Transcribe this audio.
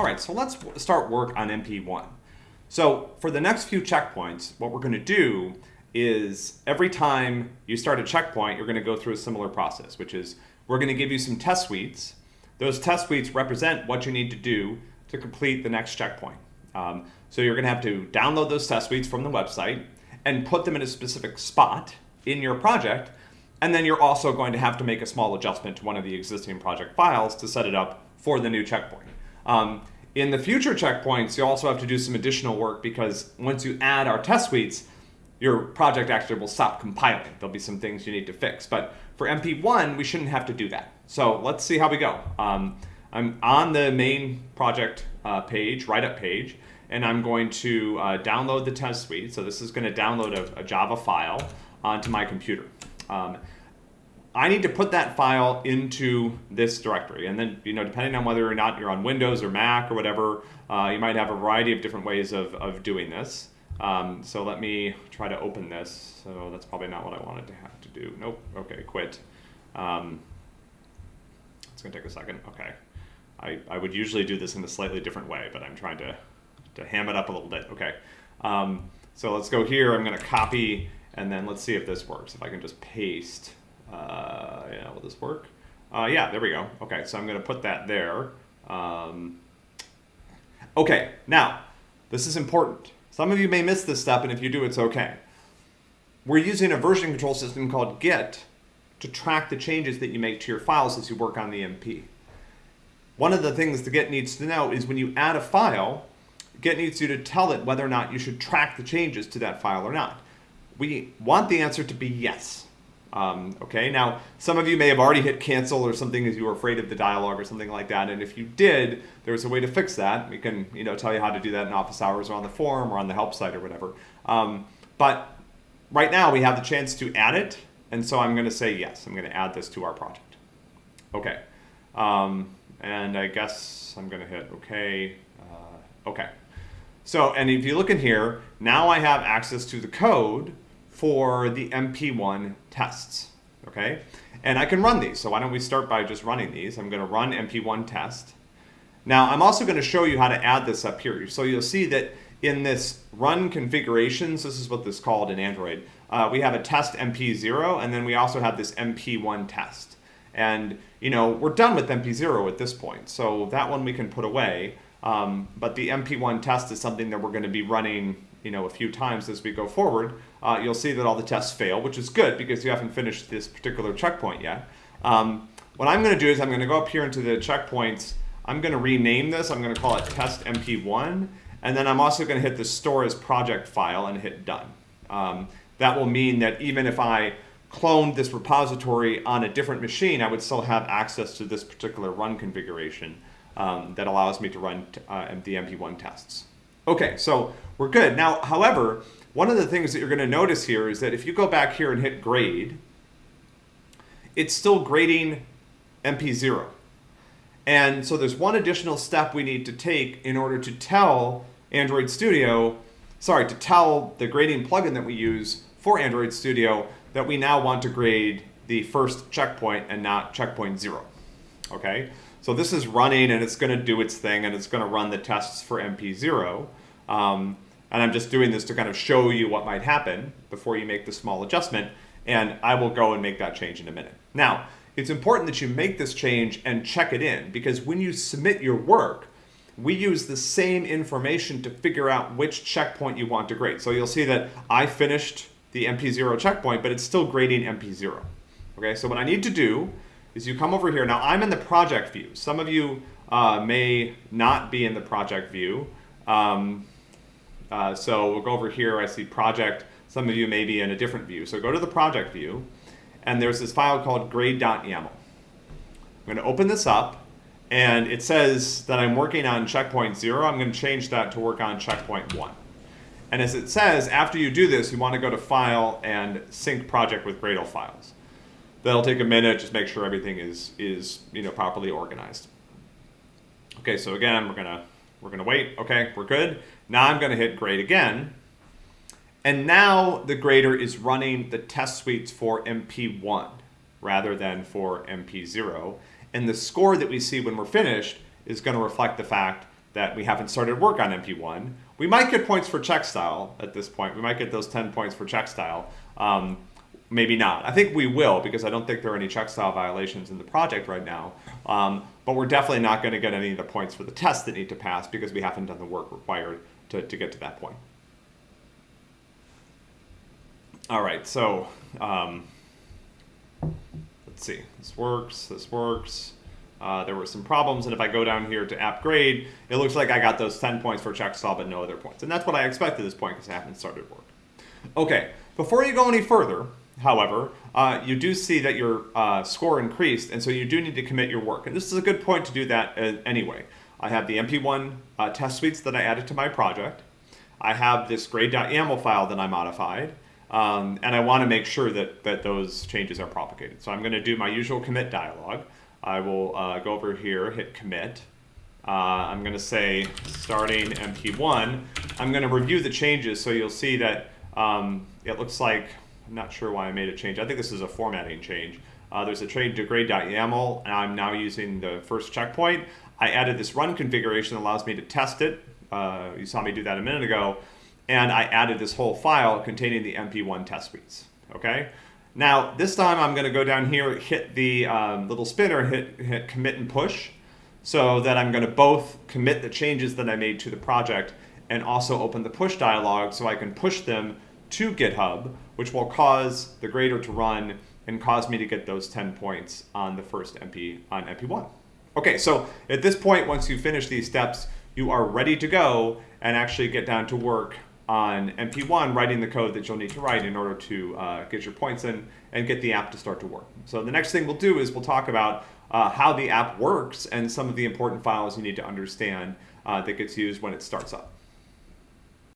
All right, so let's start work on MP1. So for the next few checkpoints, what we're going to do is every time you start a checkpoint, you're going to go through a similar process, which is we're going to give you some test suites. Those test suites represent what you need to do to complete the next checkpoint. Um, so you're going to have to download those test suites from the website and put them in a specific spot in your project. And then you're also going to have to make a small adjustment to one of the existing project files to set it up for the new checkpoint. Um, in the future checkpoints, you also have to do some additional work because once you add our test suites, your project actually will stop compiling. There'll be some things you need to fix. But for MP1, we shouldn't have to do that. So let's see how we go. Um, I'm on the main project uh, page, write-up page, and I'm going to uh, download the test suite. So this is going to download a, a, Java file onto my computer. Um, I need to put that file into this directory. And then, you know, depending on whether or not you're on Windows or Mac or whatever, uh, you might have a variety of different ways of, of doing this. Um, so let me try to open this. So that's probably not what I wanted to have to do. Nope. Okay, quit. Um, it's going to take a second. Okay. I, I would usually do this in a slightly different way, but I'm trying to, to ham it up a little bit. Okay. Um, so let's go here. I'm going to copy, and then let's see if this works. If I can just paste. Uh, yeah, will this work? Uh, yeah, there we go. Okay, so I'm going to put that there. Um, okay, now, this is important. Some of you may miss this step, and if you do, it's okay. We're using a version control system called Git to track the changes that you make to your files as you work on the MP. One of the things the Git needs to know is when you add a file, Git needs you to tell it whether or not you should track the changes to that file or not. We want the answer to be yes. Um, okay, now some of you may have already hit cancel or something as you were afraid of the dialog or something like that. And if you did, there's a way to fix that. We can you know, tell you how to do that in office hours or on the forum or on the help site or whatever. Um, but right now we have the chance to add it. And so I'm going to say yes, I'm going to add this to our project. Okay. Um, and I guess I'm going to hit OK. Uh, OK. So, and if you look in here, now I have access to the code for the MP1 tests, okay? And I can run these, so why don't we start by just running these. I'm gonna run MP1 test. Now, I'm also gonna show you how to add this up here. So you'll see that in this run configurations, this is what this is called in Android, uh, we have a test MP0, and then we also have this MP1 test. And, you know, we're done with MP0 at this point, so that one we can put away. Um, but the MP1 test is something that we're going to be running you know, a few times as we go forward, uh, you'll see that all the tests fail, which is good because you haven't finished this particular checkpoint yet. Um, what I'm going to do is I'm going to go up here into the checkpoints. I'm going to rename this. I'm going to call it test MP1. And then I'm also going to hit the store as project file and hit done. Um, that will mean that even if I cloned this repository on a different machine, I would still have access to this particular run configuration um, that allows me to run uh, the MP1 tests. Okay, so we're good. Now, however, one of the things that you're going to notice here is that if you go back here and hit grade, it's still grading MP0. And so there's one additional step we need to take in order to tell Android Studio, sorry, to tell the grading plugin that we use for Android Studio that we now want to grade the first checkpoint and not checkpoint zero. Okay, so this is running and it's going to do its thing and it's going to run the tests for MP0. Um, and I'm just doing this to kind of show you what might happen before you make the small adjustment. And I will go and make that change in a minute. Now, it's important that you make this change and check it in because when you submit your work, we use the same information to figure out which checkpoint you want to grade. So you'll see that I finished the MP0 checkpoint, but it's still grading MP0. Okay, so what I need to do is you come over here. Now I'm in the project view. Some of you uh, may not be in the project view. Um, uh, so we'll go over here, I see project. Some of you may be in a different view. So go to the project view, and there's this file called grade.yaml. I'm going to open this up, and it says that I'm working on checkpoint zero. I'm going to change that to work on checkpoint one. And as it says, after you do this, you want to go to File and Sync Project with Gradle files. That'll take a minute, just make sure everything is, is you know, properly organized. Okay, so again, we're going to we're gonna wait, okay, we're good. Now I'm gonna hit grade again. And now the grader is running the test suites for MP1 rather than for MP0. And the score that we see when we're finished is gonna reflect the fact that we haven't started work on MP1. We might get points for check style at this point. We might get those 10 points for check style. Um, maybe not. I think we will because I don't think there are any check style violations in the project right now. Um, but we're definitely not going to get any of the points for the tests that need to pass because we haven't done the work required to, to get to that point. All right, so um, let's see. This works, this works. Uh, there were some problems, and if I go down here to app grade, it looks like I got those 10 points for check style, but no other points. And that's what I expected at this point because I haven't started work. Okay, before you go any further, however, uh, you do see that your uh, score increased, and so you do need to commit your work. And this is a good point to do that uh, anyway. I have the MP1 uh, test suites that I added to my project. I have this grade.yaml file that I modified. Um, and I want to make sure that, that those changes are propagated. So I'm going to do my usual commit dialog. I will uh, go over here, hit commit. Uh, I'm going to say starting MP1. I'm going to review the changes so you'll see that um, it looks like, I'm not sure why I made a change. I think this is a formatting change. Uh, there's a change to grade.yaml, and I'm now using the first checkpoint. I added this run configuration that allows me to test it. Uh, you saw me do that a minute ago and I added this whole file containing the MP1 test suites, okay? Now, this time I'm gonna go down here, hit the um, little spinner, hit, hit commit and push, so that I'm gonna both commit the changes that I made to the project and also open the push dialog so I can push them to GitHub, which will cause the grader to run and cause me to get those 10 points on the first MP on MP1. Okay, so at this point, once you finish these steps, you are ready to go and actually get down to work on MP1 writing the code that you'll need to write in order to uh, get your points in and get the app to start to work. So the next thing we'll do is we'll talk about uh, how the app works and some of the important files you need to understand uh, that gets used when it starts up.